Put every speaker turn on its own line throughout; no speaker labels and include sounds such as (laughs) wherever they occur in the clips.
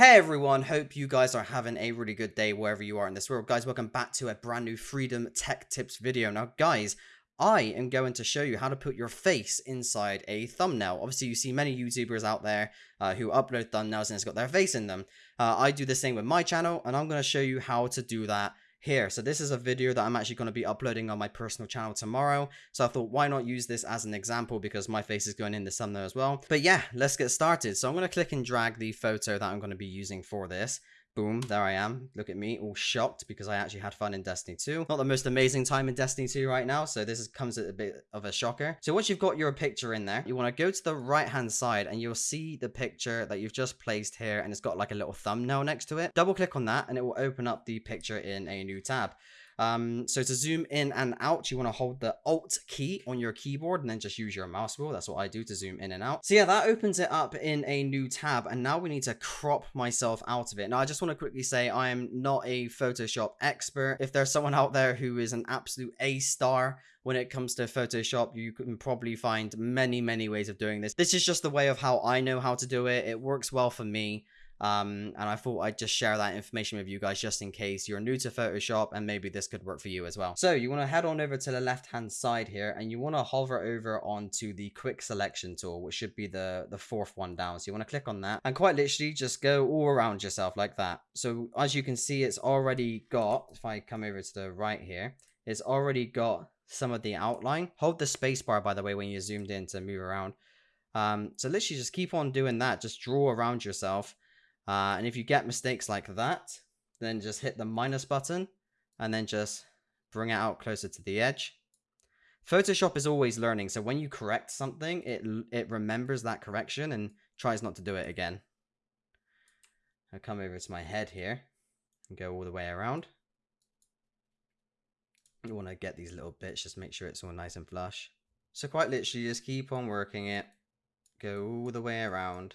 Hey everyone, hope you guys are having a really good day wherever you are in this world. Guys, welcome back to a brand new Freedom Tech Tips video. Now guys, I am going to show you how to put your face inside a thumbnail. Obviously, you see many YouTubers out there uh, who upload thumbnails and it's got their face in them. Uh, I do the same with my channel and I'm going to show you how to do that here. So this is a video that I'm actually going to be uploading on my personal channel tomorrow. So I thought, why not use this as an example because my face is going in the thumbnail as well. But yeah, let's get started. So I'm going to click and drag the photo that I'm going to be using for this. Boom, there I am. Look at me, all shocked because I actually had fun in Destiny 2. Not the most amazing time in Destiny 2 right now, so this is, comes at a bit of a shocker. So once you've got your picture in there, you want to go to the right-hand side and you'll see the picture that you've just placed here and it's got like a little thumbnail next to it. Double click on that and it will open up the picture in a new tab. Um, so to zoom in and out, you want to hold the Alt key on your keyboard and then just use your mouse wheel. That's what I do to zoom in and out. So yeah, that opens it up in a new tab. And now we need to crop myself out of it. Now, I just want to quickly say I am not a Photoshop expert. If there's someone out there who is an absolute A star when it comes to Photoshop, you can probably find many, many ways of doing this. This is just the way of how I know how to do it. It works well for me. Um, and I thought I'd just share that information with you guys just in case you're new to Photoshop and maybe this could work for you as well. So you want to head on over to the left hand side here and you want to hover over onto the quick selection tool, which should be the, the fourth one down. So you want to click on that and quite literally just go all around yourself like that. So as you can see, it's already got, if I come over to the right here, it's already got some of the outline. Hold the spacebar, by the way, when you're zoomed in to move around. Um, so literally just keep on doing that. Just draw around yourself. Uh, and if you get mistakes like that, then just hit the minus button and then just bring it out closer to the edge. Photoshop is always learning, so when you correct something, it it remembers that correction and tries not to do it again. I come over to my head here and go all the way around. You want to get these little bits, just make sure it's all nice and flush. So quite literally, just keep on working it. Go all the way around.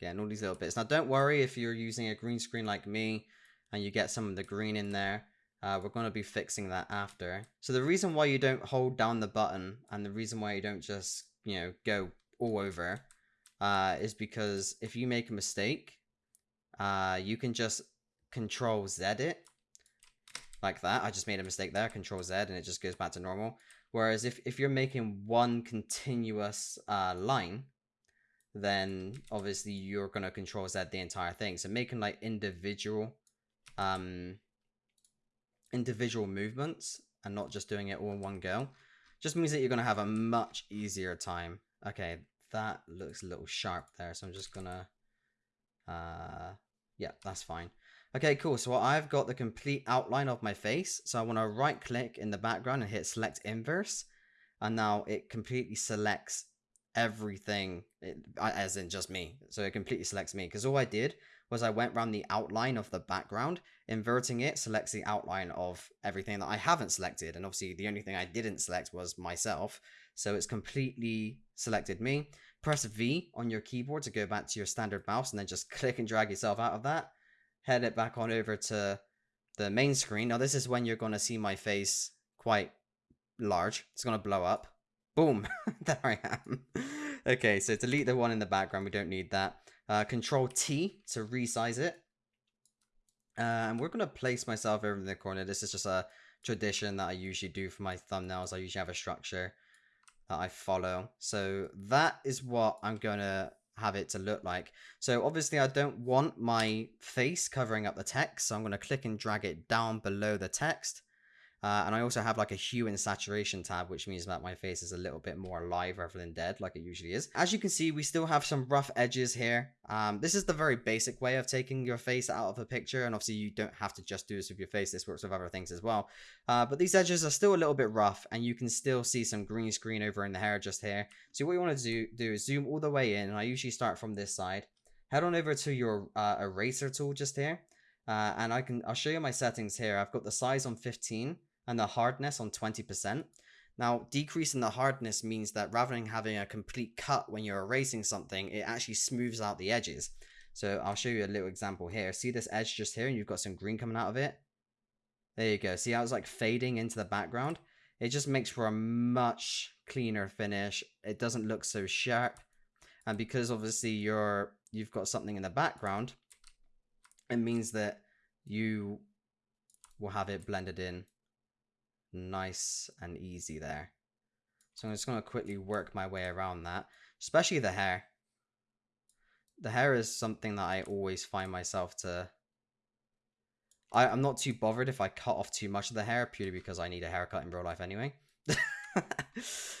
Getting all these little bits. Now, don't worry if you're using a green screen like me and you get some of the green in there. Uh, we're going to be fixing that after. So the reason why you don't hold down the button and the reason why you don't just, you know, go all over uh, is because if you make a mistake, uh, you can just control Z it like that. I just made a mistake there, control Z, and it just goes back to normal. Whereas if, if you're making one continuous uh, line, then obviously you're going to control Z the entire thing. So making like individual, um, individual movements and not just doing it all in one go just means that you're going to have a much easier time. Okay, that looks a little sharp there. So I'm just going to, uh, yeah, that's fine. Okay, cool. So I've got the complete outline of my face. So I want to right click in the background and hit select inverse. And now it completely selects everything eh, as in just me. So it completely selects me. Because all i did was i went around the outline of the background inverting it selects the outline of everything that i haven't selected. And obviously the only thing i didn't select was myself. So it's completely selected me. Press v on your keyboard to go back to your standard mouse and then just (laughs) click and drag yourself out of that. Head it back on over to the main screen. Now this is when you're going to see my face quite large. It's going to blow up Boom. (laughs) there I am. okay, so delete the one in the background. We don't need that. Uh, Control T to resize it. Uh, and we're going to place myself over in the corner. This is just a tradition that I usually do for my thumbnails. I usually have a structure that I follow. So that is what I'm going to have it to look like. So obviously I don't want my face covering up the text. So I'm going to click and drag it down below the text. Uh, and I also have like a hue and saturation tab, which means that my face is a little bit more alive rather than dead, like it usually is. As you can see, we still have some rough edges here. Um, this is the very basic way of taking your face out of a picture, and obviously you don't have to just do this with your face, this works with other things as well. Uh, but these edges are still a little bit rough, and you can still see some green screen over in the hair just here. So what you want to do, do is zoom all the way in, and I usually start from this side. Head on over to your uh, eraser tool just here. Uh, and I can I'll show you my settings here. I've got the size on 15 and the hardness on 20%. Now, decreasing the hardness means that rather than having a complete cut when you're erasing something, it actually smooths out the edges. So I'll show you a little example here. See this edge just here and you've got some green coming out of it? There you go. See how it's like fading into the background? It just makes for a much cleaner finish. It doesn't look so sharp. And because obviously you're you've got something in the background, it means that you will have it blended in nice and easy there. So I'm just going to quickly work my way around that, especially the hair. The hair is something that I always find myself to... I, I'm not too bothered if I cut off too much of the hair, purely because I need a haircut in real life anyway. (laughs)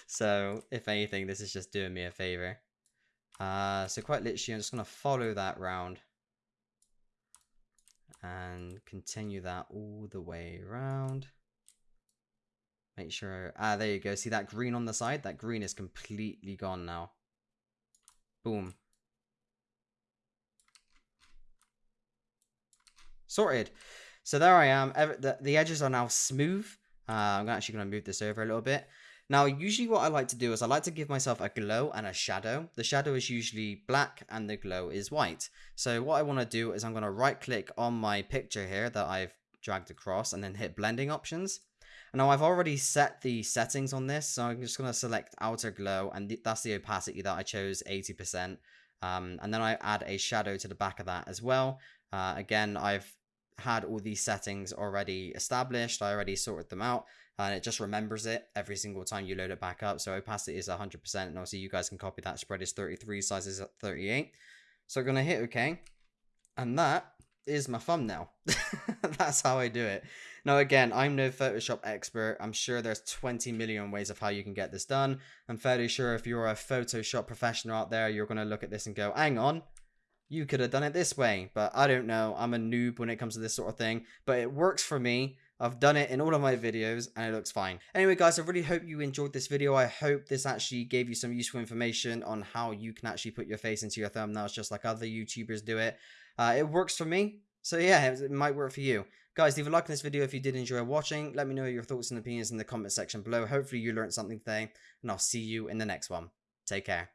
so, if anything, this is just doing me a favor. Uh, so quite literally, I'm just going to follow that round and continue that all the way around. Make sure, ah, there you go. See that green on the side? That green is completely gone now. Boom. Sorted. So there I am. The, the edges are now smooth. Uh, I'm actually going to move this over a little bit. Now, usually what I like to do is I like to give myself a glow and a shadow. The shadow is usually black and the glow is white. So what I want to do is I'm going to right click on my picture here that I've dragged across and then hit blending options. Now I've already set the settings on this, so I'm just going to select outer glow and th that's the opacity that I chose 80%. Um, and then I add a shadow to the back of that as well. Uh, again, I've had all these settings already established. I already sorted them out and it just remembers it every single time you load it back up. So opacity is 100% and obviously you guys can copy that. Spread is 33, size is 38. So I'm going to hit OK. And that is my thumbnail. (laughs) That's how I do it. Now again, I'm no Photoshop expert. I'm sure there's 20 million ways of how you can get this done. I'm fairly sure if you're a Photoshop professional out there, you're going to look at this and go, hang on, you could have done it this way. But I don't know. I'm a noob when it comes to this sort of thing. But it works for me. I've done it in all of my videos and it looks fine. Anyway, guys, I really hope you enjoyed this video. I hope this actually gave you some useful information on how you can actually put your face into your thumbnails just like other YouTubers do it. Uh, it works for me. So yeah, it might work for you. Guys, leave a like on this video if you did enjoy watching. Let me know your thoughts and opinions in the comment section below. Hopefully you learned something today, and I'll see you in the next one. Take care.